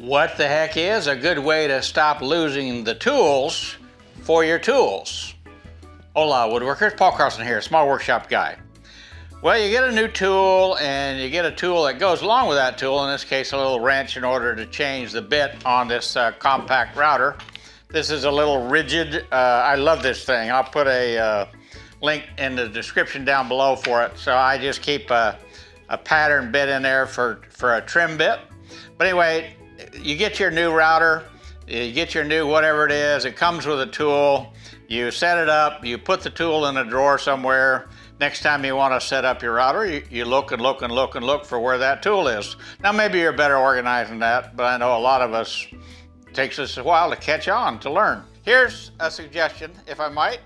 What the heck is a good way to stop losing the tools for your tools? Hola woodworkers, Paul Carlson here, small workshop guy. Well, you get a new tool and you get a tool that goes along with that tool, in this case a little wrench in order to change the bit on this uh, compact router. This is a little Ridgid, uh, I love this thing. I'll put a uh, link in the description down below for it. So I just keep a, a pattern bit in there for, for a trim bit. But anyway, you get your new router, you get your new whatever it is, it comes with a tool, you set it up, you put the tool in a drawer somewhere, Next time you want to set up your router, you, you, look and look and look and look for where that tool is. Now maybe you're better organized than that, but I know a lot of us takes us a while to catch on, to learn. Here's a suggestion, if I might.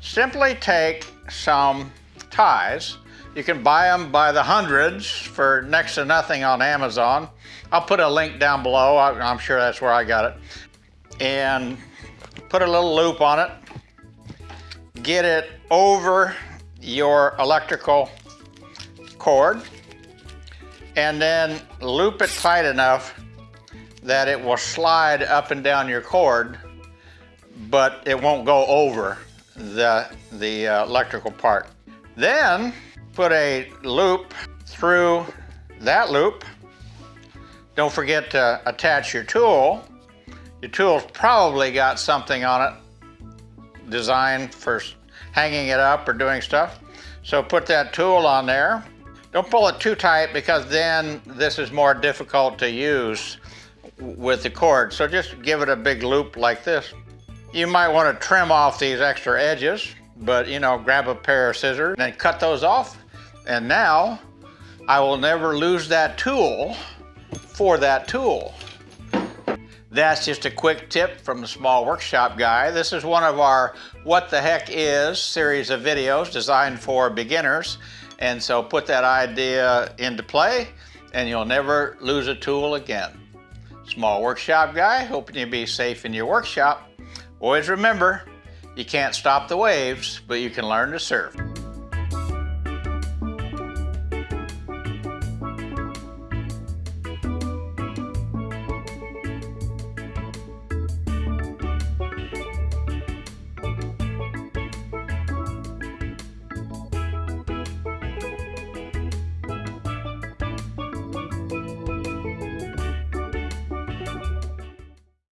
Simply take some ties. You can buy them by the hundreds for next to nothing on Amazon. I'll put a link down below. I'm sure that's where I got it. And put a little loop on it. Get it over your electrical cord and then loop it tight enough that it will slide up and down your cord, but it won't go over the, the uh, electrical part. Then put a loop through that loop. Don't forget to attach your tool. Your tool's probably got something on it designed for hanging it up or doing stuff. So put that tool on there. Don't pull it too tight because then this is more difficult to use with the cord. So just give it a big loop like this. You might want to trim off these extra edges, but you know, grab a pair of scissors and cut those off. And now I will never lose that tool for that tool. That's just a quick tip from the Small Workshop Guy. This is one of our What the Heck Is series of videos designed for beginners. And so put that idea into play and you'll never lose a tool again. Small Workshop Guy, hoping you be safe in your workshop. Always remember, you can't stop the waves, but you can learn to surf.